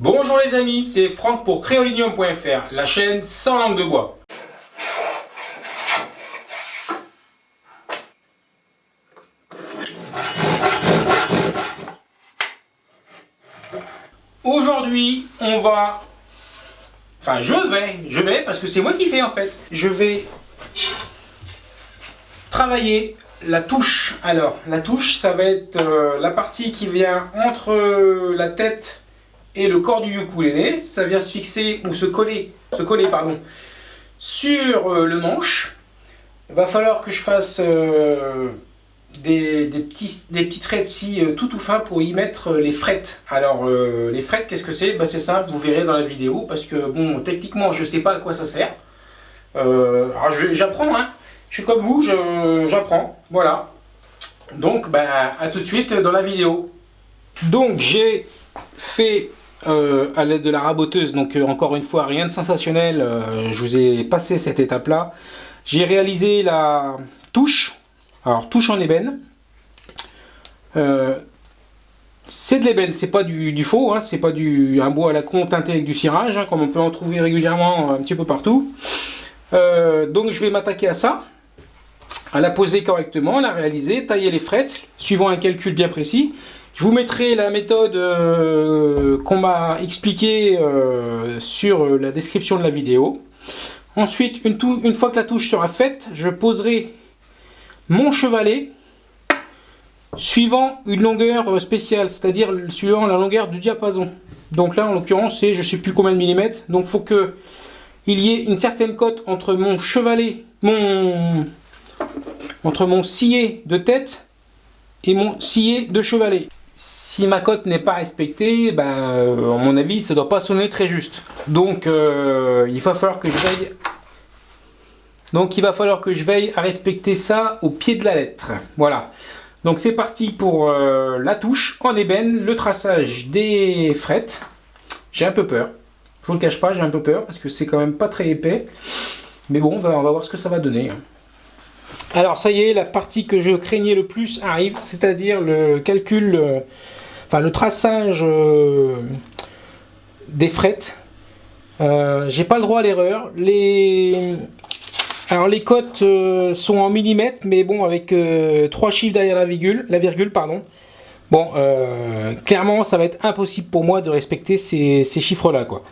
Bonjour les amis, c'est Franck pour créolinium.fr, la chaîne sans langue de bois. Aujourd'hui, on va... Enfin, je vais, je vais, parce que c'est moi qui fais en fait. Je vais travailler la touche. Alors, la touche, ça va être euh, la partie qui vient entre la tête et le corps du ukulélé, ça vient se fixer ou se coller, se coller pardon, sur euh, le manche. Il va falloir que je fasse euh, des, petits, des petits traits de scie euh, tout tout fin pour y mettre les frettes. Alors les frettes, qu'est-ce que c'est? Bah, C'est simple, vous verrez dans la vidéo parce que bon, techniquement je ne sais pas à quoi ça sert. alors j'apprends, hein. je suis comme vous, j'apprends, voilà. Donc bah, à tout de suite dans la vidéo. Donc j'ai fait euh, à l'aide de la raboteuse, donc euh, encore une fois rien de sensationnel, euh, je vous ai passé cette étape là. J'ai réalisé la touche, alors touche en ébène. c'est de l'ébène, c'est pas du, faux, hein, c'est pas du un bois à la con teinté avec du cirage, hein, comme on peut en trouver régulièrement un petit peu partout. donc je vais m'attaquer à ça, à la poser correctement, la réaliser, tailler les frettes, suivant un calcul bien précis. Je vous mettrai la méthode euh, qu'on m'a expliquée euh, sur euh, la description de la vidéo. Ensuite, une, fois que la touche sera faite, je poserai mon chevalet suivant une longueur spéciale, c'est-à-dire suivant la longueur du diapason. Donc là, en l'occurrence, c'est je ne sais plus combien de millimètres. Donc il faut que il y ait une certaine cote entre mon chevalet, entre mon scié de tête et mon scié de chevalet si ma cote n'est pas respectée, ben, euh, à mon avis, ça ne doit pas sonner très juste. Donc, euh, il va falloir que je veille. Donc, il va falloir que je veille à respecter ça au pied de la lettre. Voilà. Donc, c'est parti pour euh, la touche en ébène, le traçage des frettes. J'ai un peu peur. Je vous le cache pas, j'ai un peu peur parce que c'est quand même pas très épais. Mais bon, on va, on va voir ce que ça va donner. Alors ça y est, la partie que je craignais le plus arrive, c'est-à-dire le calcul, euh, enfin le traçage euh, des frettes. Euh, j'ai pas le droit à l'erreur. Les... Alors les cotes sont en millimètres, mais bon avec trois chiffres derrière la virgule, la virgule pardon. Bon, euh, clairement, ça va être impossible pour moi de respecter ces, chiffres-là. quoi.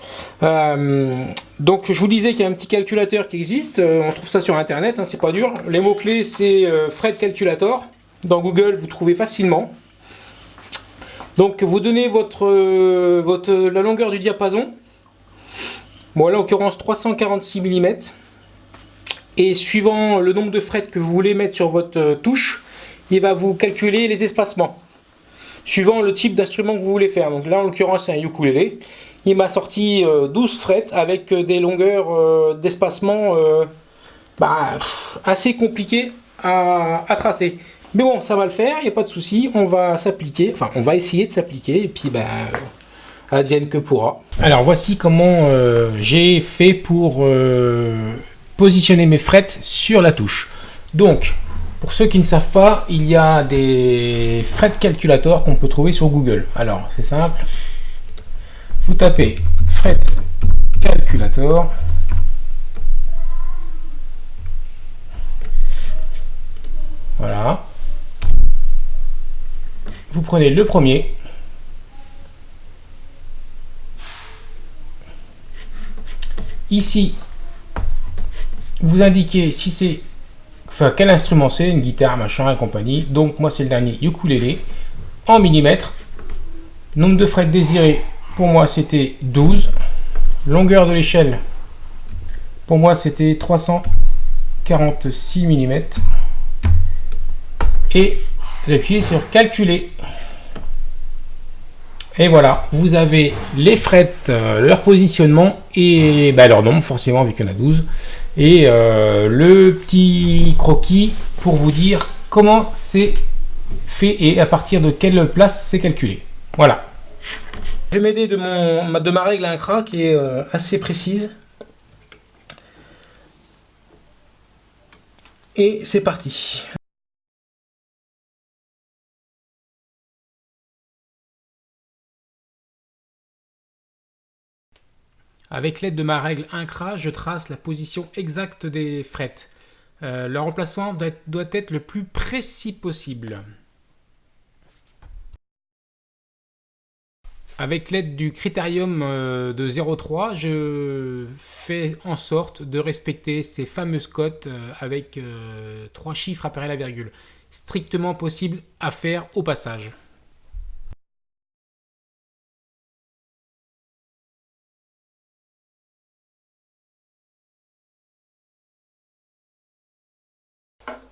Euh, donc, je vous disais qu'il y a un petit calculateur qui existe. Euh, on trouve ça sur Internet, hein, c'est pas dur. Les mots-clés, c'est Fred Calculator. Dans Google, vous trouvez facilement. Donc, vous donnez votre, votre, la longueur du diapason. Bon, là, en l'occurrence, 346 mm. Et suivant le nombre de frettes que vous voulez mettre sur votre touche, il va vous calculer les espacements suivant le type d'instrument que vous voulez faire. Donc là, en l'occurrence, c'est un ukulélé. Il m'a sorti 12 euh, frettes avec euh, des longueurs euh, d'espacement bah, assez compliquées à, tracer. Mais bon, ça va le faire, il n'y a pas de souci. On va s'appliquer, enfin, on va essayer de s'appliquer et puis, bah, advienne que pourra. Alors, voici comment j'ai fait pour positionner mes frettes sur la touche. Donc, pour ceux qui ne savent pas, il y a des fret calculators qu'on peut trouver sur Google. Alors, c'est simple. Vous tapez fret calculator. Voilà. Vous prenez le premier. Ici, vous indiquez si c'est Enfin, quel instrument c'est Une guitare, machin et compagnie. Donc, moi, c'est le dernier ukulélé en millimètres. Nombre de frettes désirés, pour moi, c'était 12. Longueur de l'échelle, pour moi, c'était 346 mm. Et j'appuie sur calculer. Et voilà, vous avez les frettes, euh, leur positionnement et bah, leur nombre, forcément, vu qu'il y en a 12. Et euh, le petit croquis pour vous dire comment c'est fait et à partir de quelle place c'est calculé. Voilà. Je vais m'aider de, ma règle à un cra qui est euh, assez précise. Et c'est parti. Avec l'aide de ma règle incra, je trace la position exacte des frettes. Euh, leur emplacement doit être le plus précis possible. Avec l'aide du critérium euh, de 0,3, je fais en sorte de respecter ces fameuses cotes euh, avec trois chiffres après la virgule. Strictement possible à faire au passage.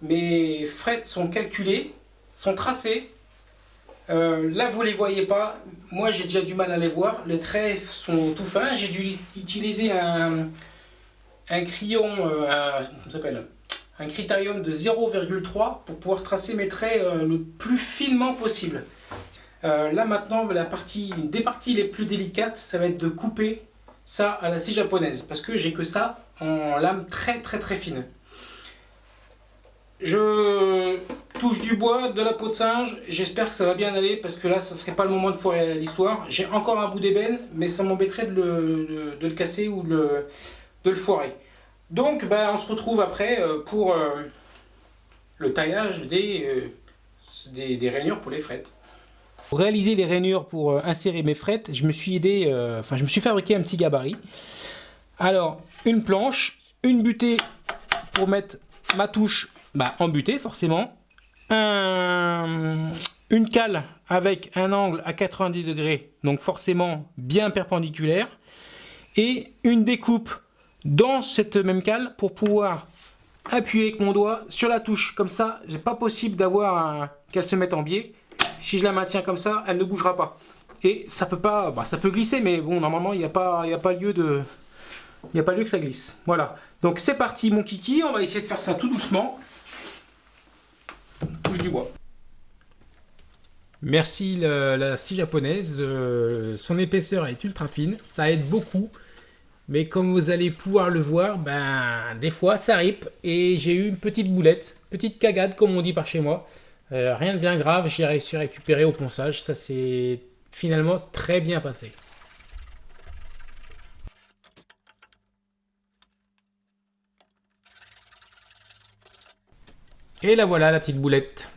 Mes frettes sont calculées, sont tracées. Euh, là, vous ne les voyez pas. Moi, j'ai déjà du mal à les voir. Les traits sont tout fins. J'ai dû utiliser un, un crayon, euh, un, un critérium de 0,3 pour pouvoir tracer mes traits euh, le plus finement possible. là, maintenant, la partie, une des parties les plus délicates, ça va être de couper ça à la scie japonaise. Parce que j'ai que ça en lame très très très fine. Je touche du bois, de la peau de singe. J'espère que ça va bien aller parce que là, ça serait pas le moment de foirer l'histoire. J'ai encore un bout d'ébène, mais ça m'embêterait de, le, casser ou de le, foirer. Donc, ben, on se retrouve après euh, pour euh, le taillage euh, des, des, rainures pour les frettes. Pour réaliser les rainures pour insérer mes frettes, je me suis aidé, enfin, je me suis fabriqué un petit gabarit. Alors, une planche, une butée pour mettre ma touche bah, embuté forcément, une cale avec un angle à 90 degrés, donc forcément bien perpendiculaire, et une découpe dans cette même cale pour pouvoir appuyer avec mon doigt sur la touche. Comme ça, c'est pas possible d'avoir qu'elle se mette en biais. Si je la maintiens comme ça, elle ne bougera pas. Et ça peut pas, bah, ça peut glisser, mais bon, normalement, il n'y a, pas, a pas lieu de... Il n'y a pas lieu que ça glisse. Voilà. Donc c'est parti mon kiki, on va essayer de faire ça tout doucement bois. Merci la, scie japonaise, euh, son épaisseur est ultra fine, ça aide beaucoup. Mais comme vous allez pouvoir le voir, ben des fois ça rip et j'ai eu une petite boulette, petite cagade comme on dit par chez moi. Euh, rien de bien grave, j'ai réussi à récupérer au ponçage, ça s'est finalement très bien passé. Et la voilà la petite boulette.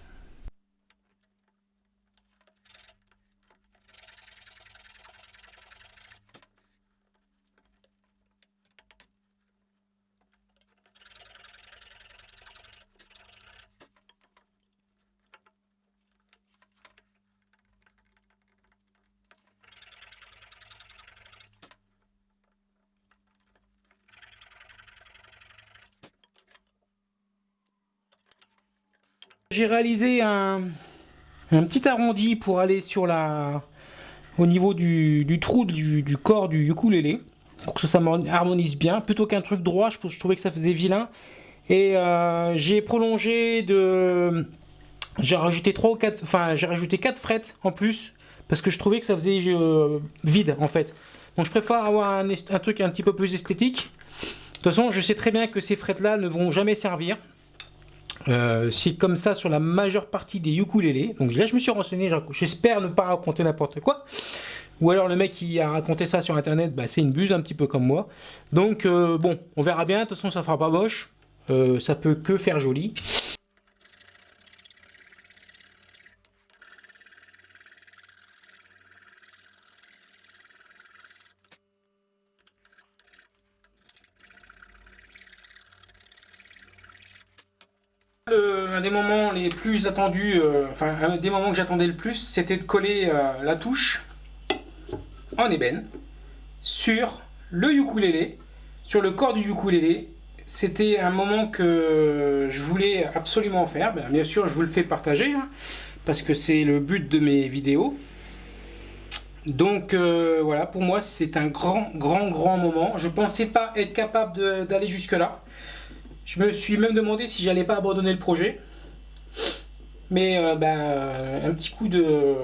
J'ai réalisé un, petit arrondi pour aller sur la au niveau du, trou du, corps du ukulélé pour que ça harmonise bien. Plutôt qu'un truc droit je, je, trouvais que ça faisait vilain. Et euh, j'ai prolongé de j'ai rajouté 3 ou 4 enfin j'ai rajouté 4 frettes en plus parce que je trouvais que ça faisait euh, vide en fait. Donc je préfère avoir un, un, truc un petit peu plus esthétique. De toute façon je sais très bien que ces frettes là ne vont jamais servir euh, c'est comme ça sur la majeure partie des ukulélés. Donc là, je me suis renseigné, j'espère ne pas raconter n'importe quoi. Ou alors le mec qui a raconté ça sur internet, bah, c'est une buse un petit peu comme moi. Donc euh, bon, on verra bien, de toute façon ça fera pas moche. Euh, ça peut que faire joli. Un des moments les plus attendus, euh, enfin un des moments que j'attendais le plus, c'était de coller euh, la touche en ébène sur le ukulélé, sur le corps du ukulélé. C'était un moment que je voulais absolument faire. Bien sûr, je vous le fais partager, hein, parce que c'est le but de mes vidéos. Donc euh, voilà, pour moi, c'est un grand, grand, grand moment. Je pensais pas être capable d'aller jusque là. Je me suis même demandé si j'allais pas abandonner le projet. Mais euh, bah, un, petit coup de,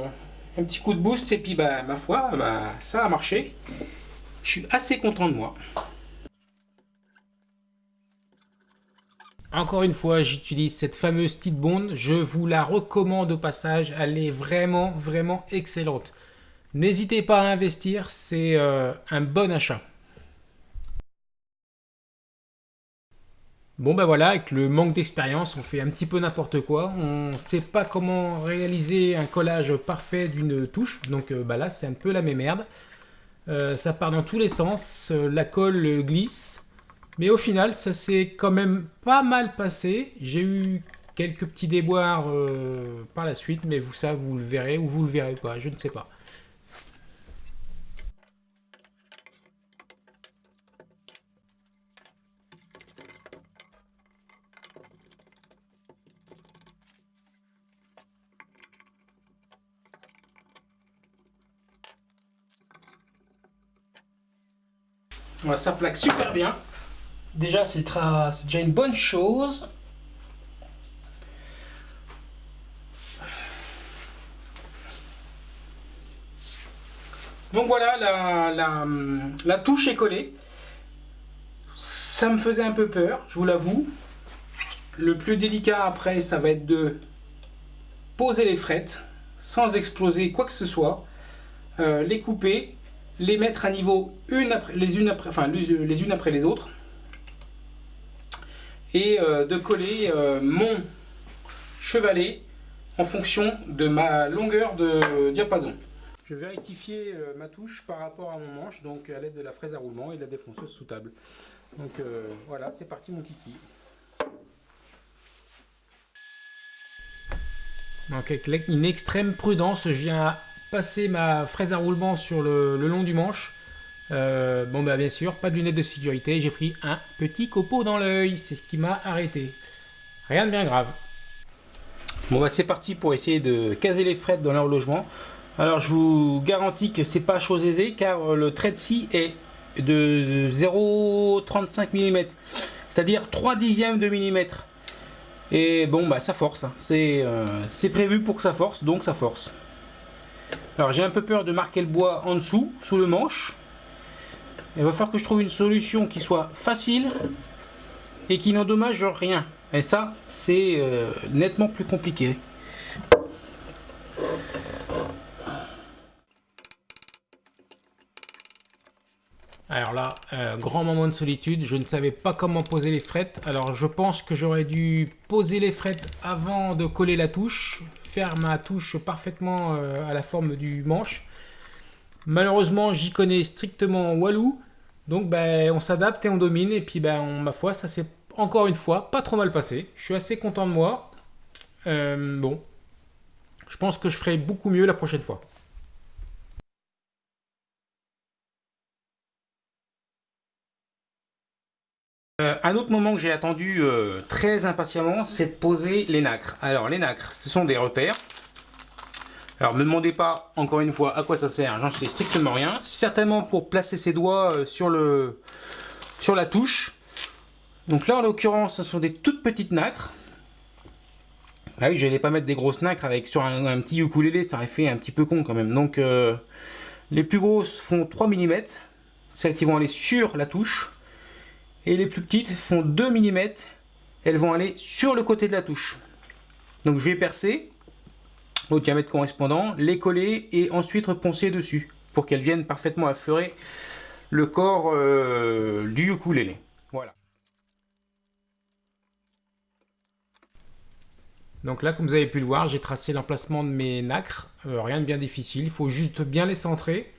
un petit coup boost et puis bah, ma foi, bah, ça a marché. Je suis assez content de moi. Encore une fois, j'utilise cette fameuse petite Bond. Je vous la recommande au passage. Elle est vraiment, vraiment excellente. N'hésitez pas à investir. C'est euh, un bon achat. Bon ben voilà, avec le manque d'expérience, on fait un petit peu n'importe quoi. On ne sait pas comment réaliser un collage parfait d'une touche. Donc euh, bah là, c'est un peu la même merde. Euh, ça part dans tous les sens, euh, la colle glisse. Mais au final, ça s'est quand même pas mal passé. J'ai eu quelques petits déboires par la suite, mais vous ça, vous le verrez ou vous le verrez pas, je ne sais pas. Ça plaque super bien. Déjà, c'est déjà une bonne chose. Donc voilà, la, la, touche est collée. Ça me faisait un peu peur, je vous l'avoue. Le plus délicat après, ça va être de poser les frettes sans exploser quoi que ce soit. Euh, les couper les mettre à niveau une après, les, unes après, enfin, les unes après les autres et euh, de coller euh, mon chevalet en fonction de ma longueur de diapason. Je vais rectifier euh, ma touche par rapport à mon manche, donc à l'aide de la fraise à roulement et de la défonceuse sous table. Donc voilà, c'est parti mon kiki. Donc avec une extrême prudence, je viens passer ma fraise à roulement sur le, long du manche. Euh, bon bah bien sûr, pas de lunettes de sécurité, j'ai pris un petit copeau dans l'œil, c'est ce qui m'a arrêté. Rien de bien grave. Bon bah c'est parti pour essayer de caser les frettes dans leur logement. Alors je vous garantis que c'est pas chose aisée car le trait de scie est de 0,35 mm, c'est-à-dire 3 dixièmes de millimètre. Et bon bah ça force, hein. euh, c'est prévu pour que ça force, donc ça force. Alors j'ai un peu peur de marquer le bois en dessous, sous le manche. Il va falloir que je trouve une solution qui soit facile et qui n'endommage rien. Et ça, c'est euh, nettement plus compliqué. Alors là, grand moment de solitude, je ne savais pas comment poser les frettes. Alors je pense que j'aurais dû poser les frettes avant de coller la touche faire ma touche parfaitement euh, à la forme du manche. Malheureusement, j'y connais strictement Walou. Donc ben, on s'adapte et on domine. Et puis ben, ma foi, ça s'est encore une fois pas trop mal passé. Je suis assez content de moi. Euh, bon, je pense que je ferai beaucoup mieux la prochaine fois. Euh, un autre moment que j'ai attendu euh, très impatiemment, c'est de poser les nacres. Alors les nacres, ce sont des repères. Alors ne me demandez pas encore une fois à quoi ça sert, j'en sais strictement rien. Certainement pour placer ses doigts euh, sur la touche. Donc là en l'occurrence, ce sont des toutes petites nacres. Ah oui, je n'allais pas mettre des grosses nacres avec sur un, petit ukulélé, ça aurait fait un petit peu con quand même. Donc les plus grosses font 3 mm, celles qui vont aller sur la touche. Et les plus petites font 2 mm. Elles vont aller sur le côté de la touche. Donc je vais percer au diamètre correspondant, les coller et ensuite reponcer dessus pour qu'elles viennent parfaitement affleurer le corps euh, du ukulélé. Voilà. Donc là, comme vous avez pu le voir, j'ai tracé l'emplacement de mes nacres. Euh, rien de bien difficile, il faut juste bien les centrer.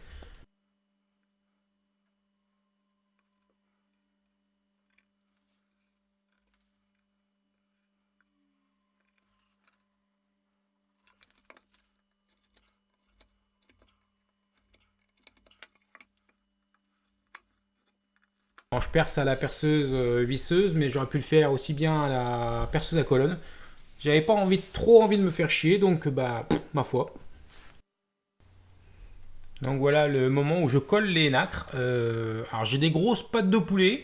Je perce à la perceuse euh, visseuse, mais j'aurais pu le faire aussi bien à la perceuse à colonne. J'avais pas envie, trop envie de me faire chier, donc bah, ma foi. Donc voilà le moment où je colle les nacres. Euh, alors j'ai des grosses pattes de poulet,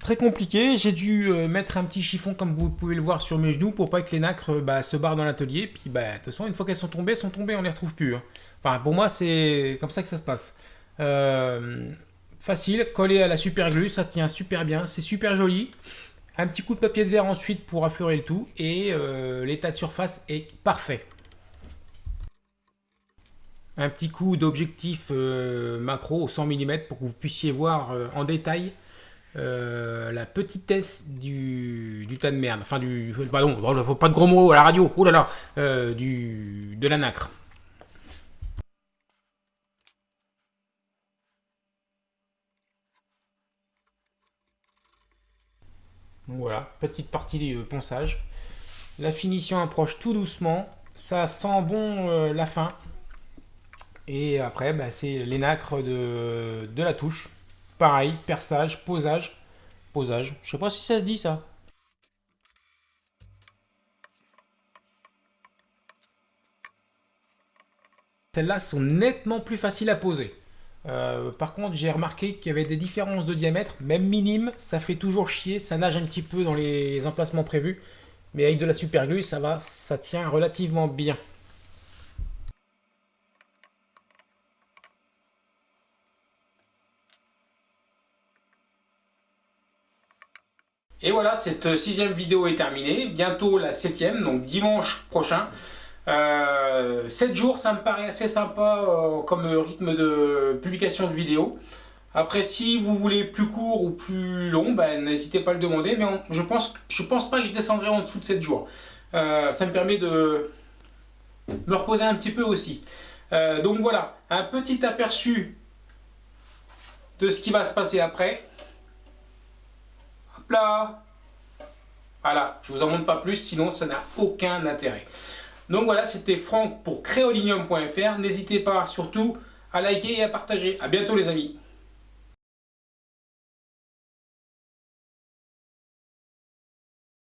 très compliqué. J'ai dû euh, mettre un petit chiffon comme vous pouvez le voir sur mes genoux pour pas que les nacres bah, se barrent dans l'atelier. Puis bah, de toute façon, une fois qu'elles sont tombées, elles sont tombées, on les retrouve plus. Hein. Enfin, pour moi, c'est comme ça que ça se passe. Facile, collé à la super glue, ça tient super bien, c'est super joli. Un petit coup de papier de verre ensuite pour affleurer le tout et euh, l'état de surface est parfait. Un petit coup d'objectif euh, macro au 100 mm pour que vous puissiez voir euh, en détail la petitesse du, tas de merde, enfin du, pardon, faut pas de gros mots à la radio, oh là là, du, de la nacre. Voilà, petite partie du ponçage. La finition approche tout doucement, ça sent bon euh, la fin. Et après, bah, c'est les nacres de, la touche. Pareil, perçage, posage. Posage. Je sais pas si ça se dit ça. Celles-là sont nettement plus faciles à poser. Euh, par contre, j'ai remarqué qu'il y avait des différences de diamètre, même minimes, ça fait toujours chier, ça nage un petit peu dans les emplacements prévus. Mais avec de la super glue, ça va, ça tient relativement bien. Et voilà, cette sixième vidéo est terminée. Bientôt la septième, donc dimanche prochain. Euh, 7 jours, ça me paraît assez sympa euh, comme rythme de publication de vidéos. Après, si vous voulez plus court ou plus long, ben, n'hésitez pas à le demander. Mais je pense, je pense pas que je descendrai en dessous de 7 jours. Euh, ça me permet de me reposer un petit peu aussi. Euh, donc voilà, un petit aperçu de ce qui va se passer après là. Voilà, je vous en montre pas plus, sinon ça n'a aucun intérêt. Donc voilà, c'était Franck pour créolinium.fr. N'hésitez pas surtout à liker et à partager. A bientôt les amis.